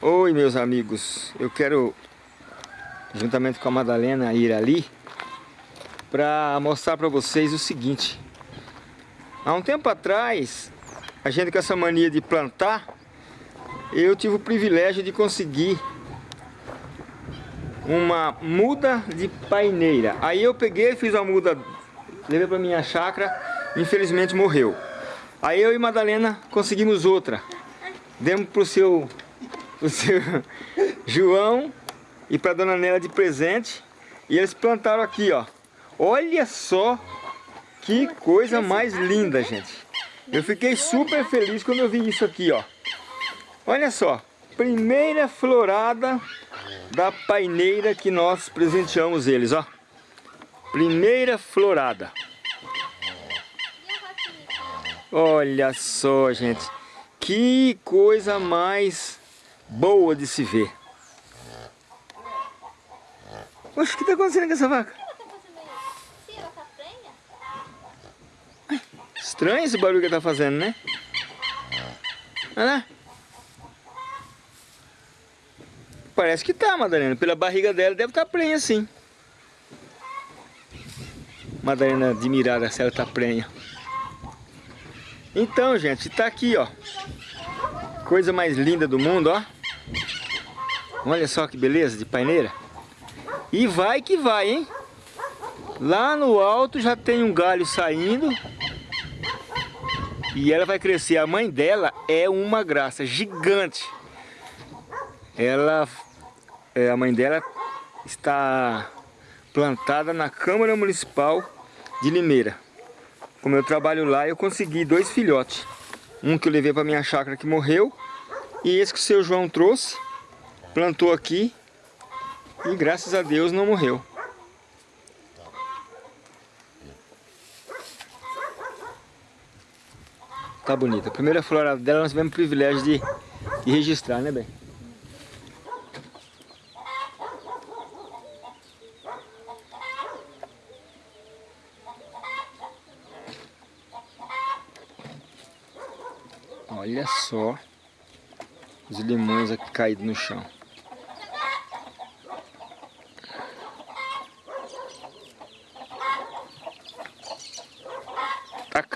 Oi meus amigos, eu quero juntamente com a Madalena ir ali para mostrar para vocês o seguinte. Há um tempo atrás a gente com essa mania de plantar eu tive o privilégio de conseguir uma muda de paineira. Aí eu peguei, fiz a muda levei para minha chácara infelizmente morreu. Aí eu e Madalena conseguimos outra. Demos para o seu o seu João e para dona Nela de presente. E eles plantaram aqui, ó. Olha só que coisa mais linda, gente. Eu fiquei super feliz quando eu vi isso aqui, ó. Olha só, primeira florada da paineira que nós presenteamos eles, ó. Primeira florada. Olha só, gente. Que coisa mais boa de se ver. Oxe, o que está acontecendo com essa vaca? Estranho esse barulho que está fazendo, né? Olha lá. Parece que tá, Madalena. Pela barriga dela deve estar tá prenha, sim. Madalena admirada se ela tá prenha. Então, gente, tá aqui, ó. Coisa mais linda do mundo, ó. Olha só que beleza de paineira. E vai que vai, hein? Lá no alto já tem um galho saindo. E ela vai crescer. A mãe dela é uma graça, gigante. Ela, é, a mãe dela está plantada na Câmara Municipal de Limeira. Como eu trabalho lá, eu consegui dois filhotes. Um que eu levei para minha chácara que morreu. E esse que o seu João trouxe plantou aqui e graças a Deus não morreu. Tá bonita. A primeira florada dela nós tivemos o privilégio de, de registrar, né, bem? Olha só os limões aqui caídos no chão.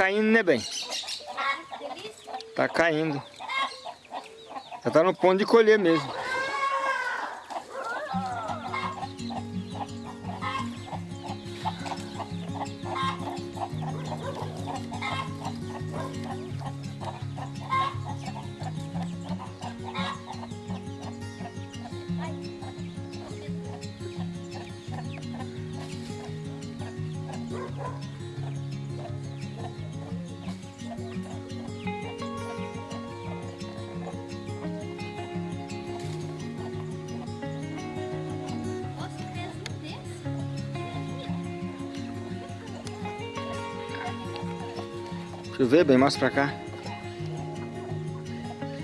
Caindo, né, bem? Tá caindo. Já tá no ponto de colher mesmo. Deixa eu ver bem, mostra pra cá.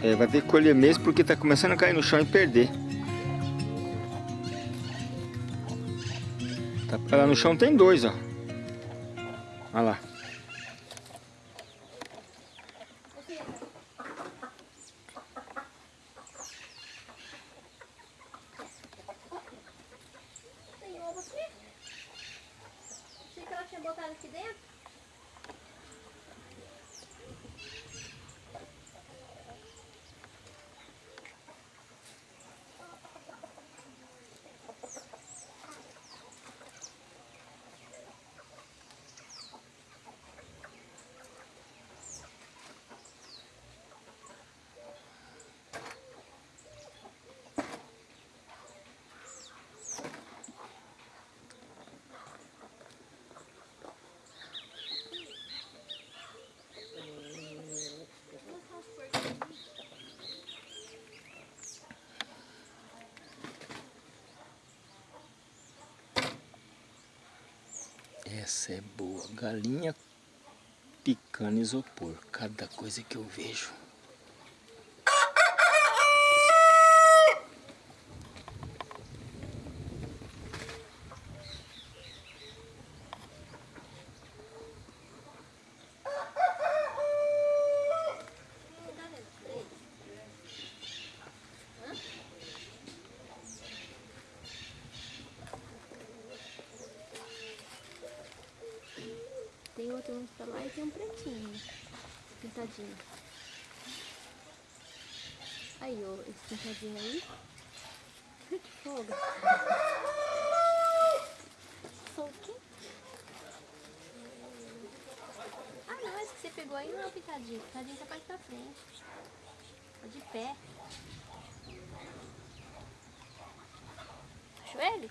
É, vai ter que colher mesmo porque tá começando a cair no chão e perder. Tá, lá no chão tem dois, ó. Olha lá. Achei que ela tinha botado aqui dentro. Essa é boa. Galinha picando isopor. Cada coisa que eu vejo. Tem outro um pra pretinho. Pintadinho. Aí, ó, esse pintadinho aí. Que folga. Soltinho. Ah, não, esse que você pegou aí não é o pintadinho. O pintadinho tá mais pra frente. Tá de pé. Achou ele?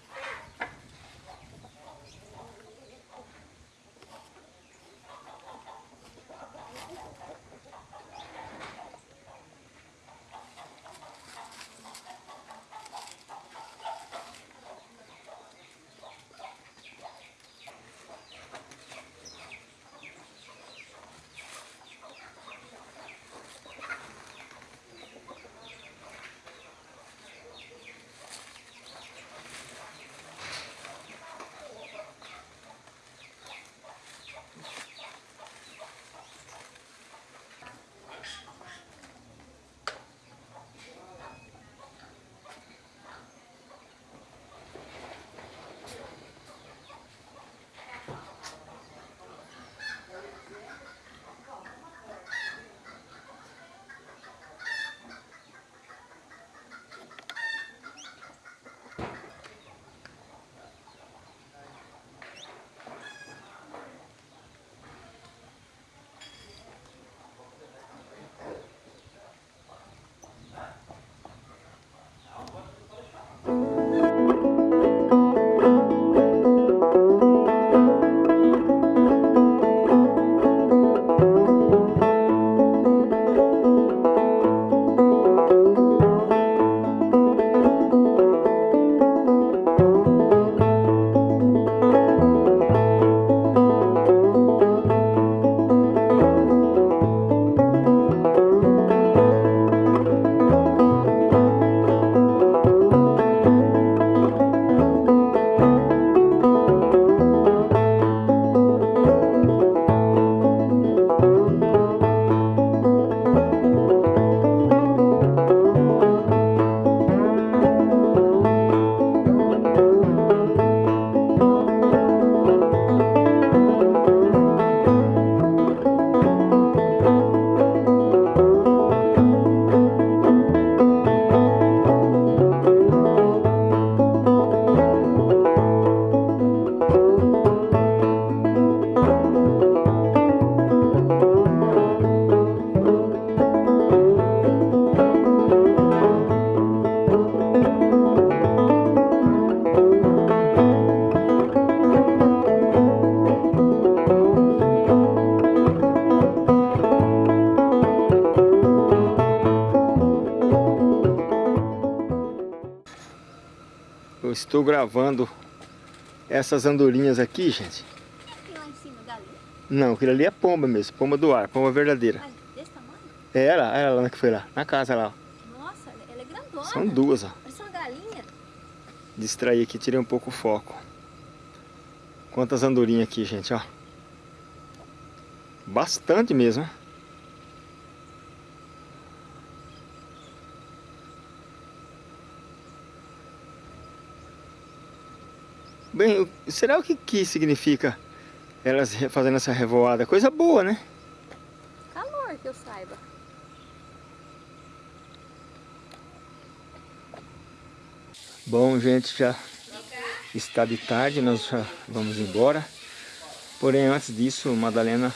Estou gravando essas andorinhas aqui, gente. Não, aquilo ali é pomba mesmo, pomba do ar, pomba verdadeira. Mas desse tamanho? Era, era lá que foi lá, na casa lá. Nossa, ela é grandona. São duas, ó. Parece uma galinha. Distraí aqui, tirei um pouco o foco. Quantas andorinhas aqui, gente, ó. Bastante mesmo, né? Bem, será o que, que significa elas fazendo essa revoada? Coisa boa, né? Calor, que eu saiba. Bom, gente, já está de tarde, nós já vamos embora. Porém, antes disso, Madalena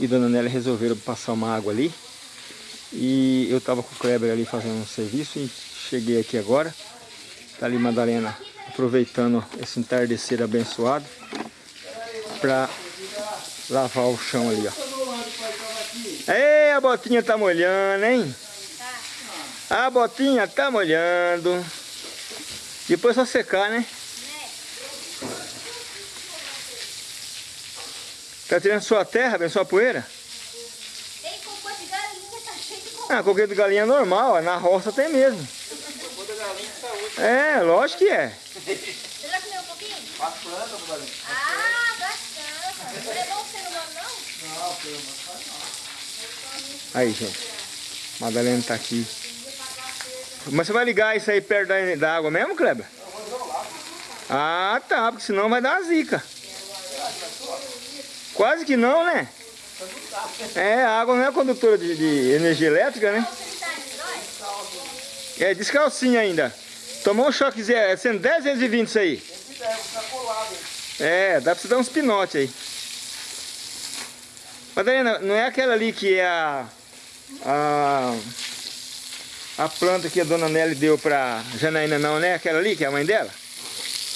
e Dona Nélia resolveram passar uma água ali. E eu estava com o Kleber ali fazendo um serviço e cheguei aqui agora. Tá ali Madalena aproveitando esse entardecer abençoado para lavar o chão ali, ó. Ei, a botinha tá molhando, hein? A botinha tá molhando. Depois só secar, né? Tá tirando sua terra, bem, sua poeira? Tem cocô de galinha, tá cheio de cocô. Ah, coqueiro de galinha é normal, ó, na roça tem mesmo. É, lógico que é. Você já comeu um pouquinho? Ah, bastante. Não é bom você não come, não? Aí, gente. Madalena tá aqui. Mas você vai ligar isso aí perto da, da água mesmo, Kleber? Ah, tá, porque senão vai dar uma zica. Quase que não, né? É, a água não é condutora de, de energia elétrica, né? É, descalcinha ainda. Tomou um choquezinho, é 110 vezes 20 isso aí. É, dá pra você dar uns pinotes aí. Madalena, não é aquela ali que é a, a, a planta que a dona Nelly deu pra Janaína não, né? Aquela ali que é a mãe dela?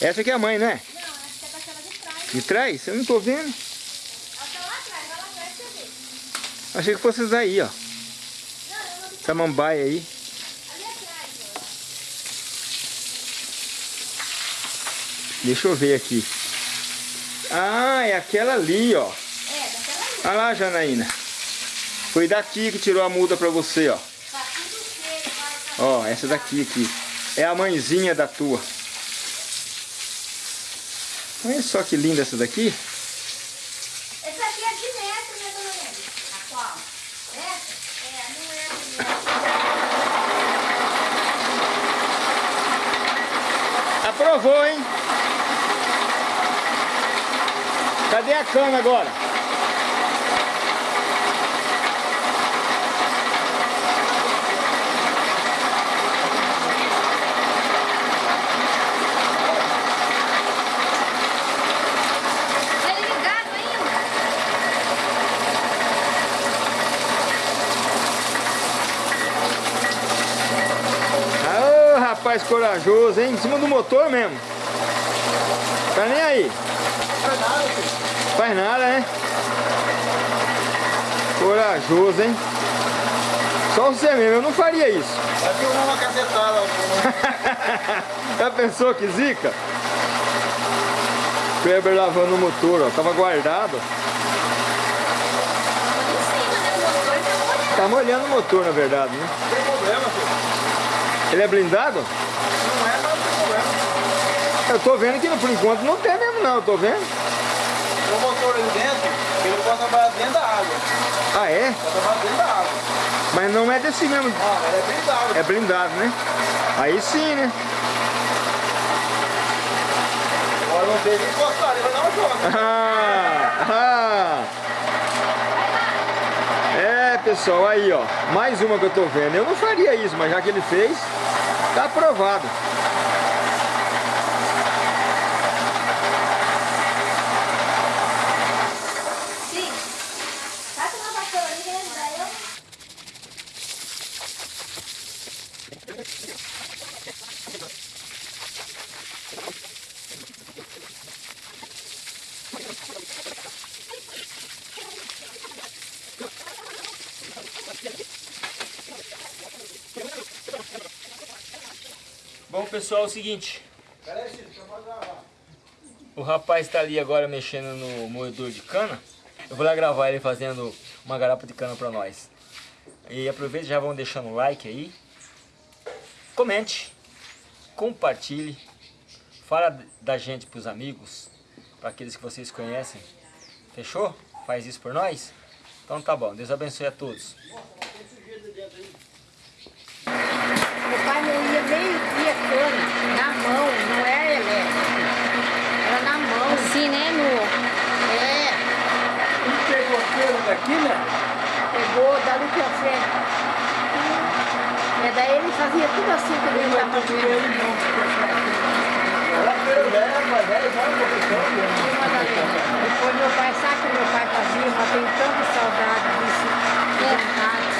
Essa aqui é a mãe, né? Não, que é daquela de trás. De trás? Eu não tô vendo. Ela tá lá atrás, vai lá atrás pra você ver. Achei que fosse essa daí, ó. Não, eu não. Samambaia aí. Ali atrás, ó. Deixa eu ver aqui. Ah, é aquela ali, ó. É, daquela ali. Olha lá, Janaína. Foi daqui que tirou a muda pra você, ó. Ó, essa daqui aqui. É a mãezinha da tua. Olha só que linda essa daqui. Essa aqui é de metro, né, dona? A qual? Essa? É, não é de metro. Aprovou, hein? Cadê a cana agora? Ele ligado ainda? Ô, rapaz corajoso, hein? Em cima do motor mesmo. Tá nem aí. Faz nada, né? Corajoso, hein? Só você mesmo, eu não faria isso. Vai filmar uma cacetada. Já pensou que zica? Kleber lavando o motor, ó. Tava guardado. Tá molhando o motor, na verdade, né? Não tem problema, filho. Ele é blindado? Não é, mas não tem problema. Eu tô vendo que por enquanto não tem mesmo não, eu tô vendo. Ali dentro, ele pode trabalhar dentro da água. Ah, é? Pode trabalhar dentro da água. Mas não é desse mesmo. Não, ele é blindado. É blindado, né? Aí sim, né? Agora não tem que encostar, ele vai dar uma joga. Ah, ah. É, pessoal, aí, ó. Mais uma que eu tô vendo. Eu não faria isso, mas já que ele fez, tá aprovado. Sim. Passa uma vassoura ali, que ele vai, eu... Bom, pessoal, é o seguinte. O rapaz está ali agora mexendo no moedor de cana. Eu vou lá gravar ele fazendo uma garapa de cana para nós. E aproveita e já vão deixando o like aí. Comente, compartilhe, fala da gente para os amigos, para aqueles que vocês conhecem. Fechou? Faz isso por nós? Então tá bom, Deus abençoe a todos. Meu pai moía meio dia cana, na mão, não era elétrico. Era na mão. Assim, né, no... É, Ele pegou pelo daqui, né? pegou dali pra frente. É daí ele fazia tudo assim que ele estava fazendo. Ela pelo velho, mas velho, vai um pouquinho. Madalena. Depois meu pai, sabe o que meu pai fazia? Mas tenho tanta saudade disso. de verdade.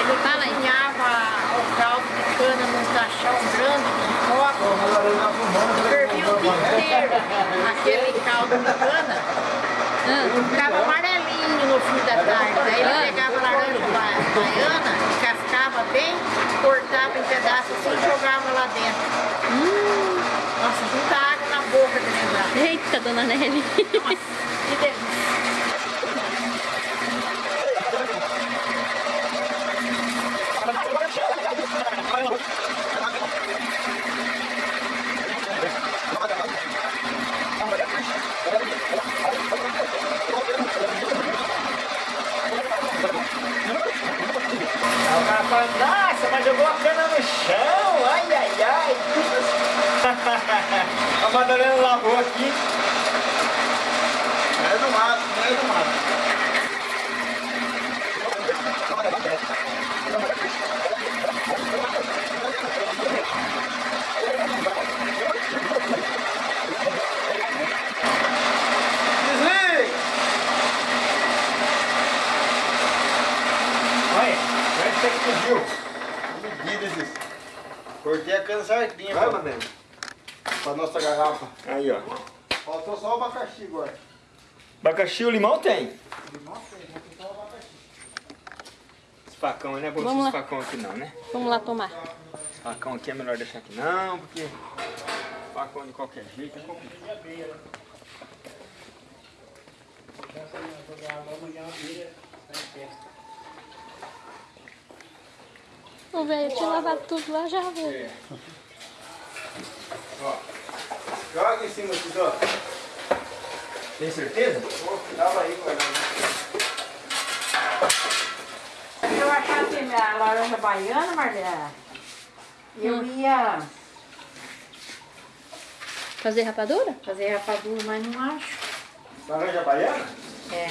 Ele Fala aí. cozinhava o caldo de cana num caixão grande, de copo. Fervia o dia inteiro aquele caldo de cana. Ficava amarelinho no fim da tarde. Daí ele pegava laranja ba- baiana, descascava bem, cortava em pedaços assim e jogava lá dentro. Nossa, muita água na boca de lembrar. Eita, dona Nelly. Que delícia. O cara fala, nossa, mas jogou a cana no chão, ai, ai, ai. a Madalena lavou aqui. É do mato. meio do mato. Desligue! Olha, parece que explodiu. Medida esses. Cortei a cana certinha Vai, Madalena. Pra nossa garrafa. Aí, ó. Faltou só o abacaxi agora. Abacaxi o limão tem. Esse facão não é bom Vamos esse lá. facão aqui não, né? Vamos lá tomar. Esse facão aqui é melhor deixar aqui não, porque facão de qualquer jeito é complicado. O velho tinha lavado tudo lá já, velho. É. Joga em cima aqui, ó. Tem certeza? Tava aí, guardado. Se eu achasse a laranja baiana, Marlene, eu ia Fazer rapadura? fazer rapadura, mas não acho. Laranja baiana? É.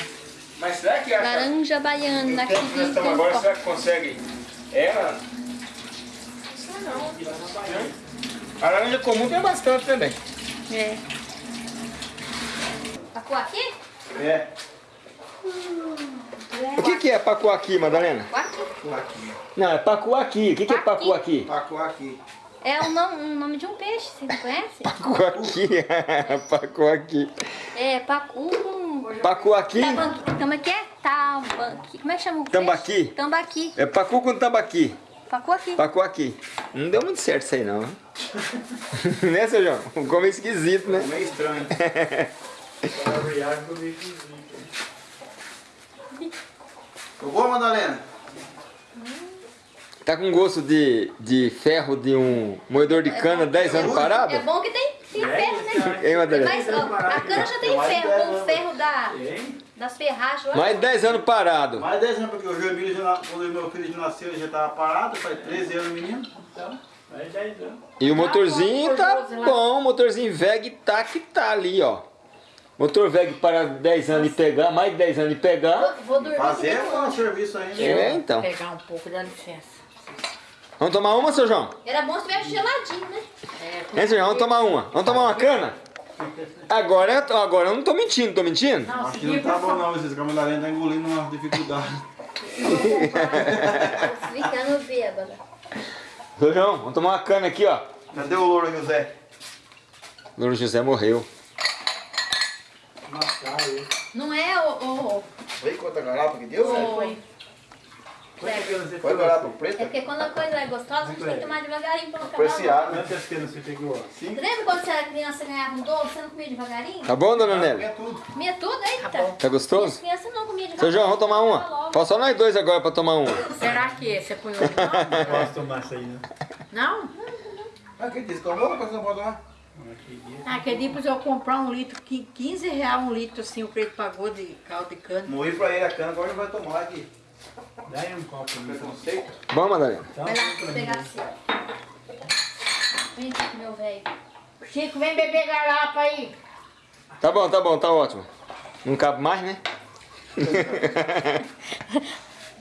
Mas será que acha... Laranja baiana tempo que nós estamos agora, será que consegue ela? Sei não. A laranja comum tem bastante também. É. Pacuaqui? É. O que, que é pacuaqui, Madalena? Pacuaqui. Não, é pacuaqui. O que, que é pacuaqui? Tacou aqui. É o nome, um nome de um peixe, você não conhece? Pacuaqui. pacuaqui. É, pacu. Pacuaqui? Tambaqui. Como é que é? Tambaqui. Como é que chama o peixe? Tambaqui? Tambaqui. É pacu com tambaqui. Pacuaqui. Pacuaqui. Não deu muito certo isso aí não. né, seu João? Ficou meio esquisito, né? Meio estranho. Ficou bom, Madalena? Tá com gosto de, de ferro de um moedor de cana 10 anos parado? É bom que tem, tem ferro, né? Hein, Madalena? Mas ó, a cana já tem ferro, com o ferro da, das ferragens lá. Mais 10 anos parado. Mais 10 anos, porque o João Emílio, já, quando meu filho nasceu, ele já estava parado, faz 13 anos, menino. E o motorzinho tá bom, o motorzinho VEG tá que tá ali, ó. Motor VEG para 10 anos e pegar, mais de 10 anos e pegar. Vou, vou dormir Fazer aqui um serviço ainda. É, então. Pegar um pouco, dá licença. Vamos tomar uma, seu João? Era bom se tivesse geladinho, né? É, Hein, seu João? Vamos tomar uma. Vamos tomar uma cana? Agora, agora eu não tô mentindo, tô mentindo? Não, Acho que não tá bom não, esses camarada tá engolindo uma dificuldade. Ficando bêbada. Seu João, vamos tomar uma cana aqui, ó. Cadê o louro José? Louro José morreu. Não é o... o, Vem quanta garrafa que deu, o, velho? Certo. Foi garrafa É preta? porque quando a coisa é gostosa, a gente tem que tomar devagarinho pra não acabar. Preciado, né? Você? Você lembra quando você era criança e ganhava um doce, você não comia devagarinho? Tá bom, dona Nelly? É tudo. Comia tudo, eita. Tá gostoso? As crianças não comiam devagarinho. Seu João, vamos tomar uma? Falta só nós dois agora pra tomar uma. Será que você põe o Não posso tomar isso aí, né? Não? Ah, quem disse? Tomou? Mas não pode tomar? Ah, dia depois eu comprar um litro, qui- 15 reais um litro, assim, o preto pagou de caldo de cana. Morri pra ele a cana, agora ele vai tomar aqui. Dá aí um copo. Preconceito? Bom, Madalena? Então, Vai lá, vou pegar assim. Vem aqui, meu velho. Chico, vem beber garrafa aí. Tá bom, tá bom, tá ótimo. Não cabe mais, né?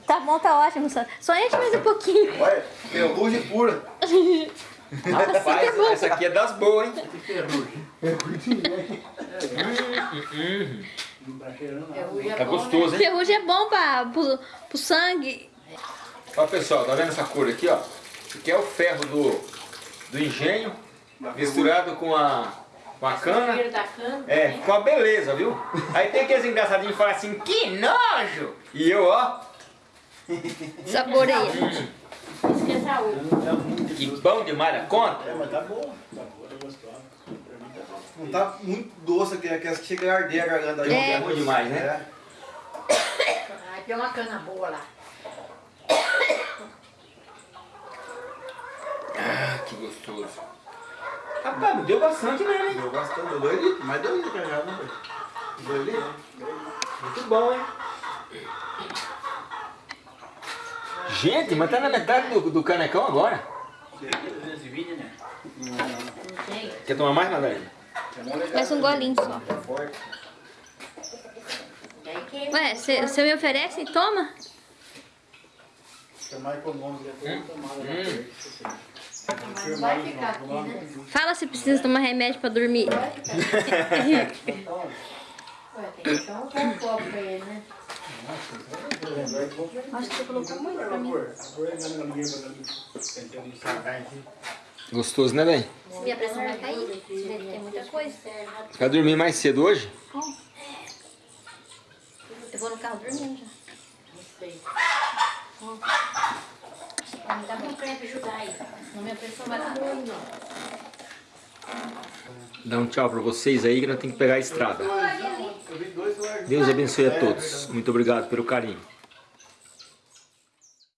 Tá bom, tá ótimo. Só, só enche mais um pouquinho. Olha, ferrugem pura. Rapaz, essa aqui é das boas, hein? não tá cheirando nada. Ferrugem é Tá bom, gostoso, hein? Ferrugem é bom pra, pro, pro sangue. Ó, pessoal, tá vendo essa cor aqui, ó? Isso aqui é o ferro do, do engenho, misturado com a, com a Né? cana. Cheiro da cana. É, com uma beleza, viu? Aí tem aqueles engraçadinhos que falam assim, que nojo! E eu, ó, Saboreia. A que bom demais da conta. É, mas tá boa. Tá boa, tá gostosa. Pra mim tá bom. Não tá muito doce aqui, aquelas que chega a arder a garganta. É. É ruim demais, né? É. Ai, tem uma cana boa lá. Ah, que gostoso. Rapaz, deu bastante mesmo, hein? Deu bastante, deu dois litros, mais dois litros já, né? Dois litros? Muito bom, hein? Gente, mas tá na metade do, do canecão agora. 220, né? Não tem. Quer tomar mais, Madalena? Mais um golinho só. Ué, você me oferece e toma? Fala se precisa tomar remédio pra dormir. Vai ficar aqui. Ué, tem que dar um bom copo pra ele, né? Acho que você colocou muito pra mim. Gostoso, né, bem? Minha pressão vai cair. Deve ter muita coisa. Você vai dormir mais cedo hoje? Eu vou no carro dormindo já. Me dá um creme pra ajudar aí. Senão minha pressão vai. Dá um tchau pra vocês aí que nós temos que pegar a estrada. Eu vi dois, eu Deus abençoe a todos. Muito obrigado pelo carinho.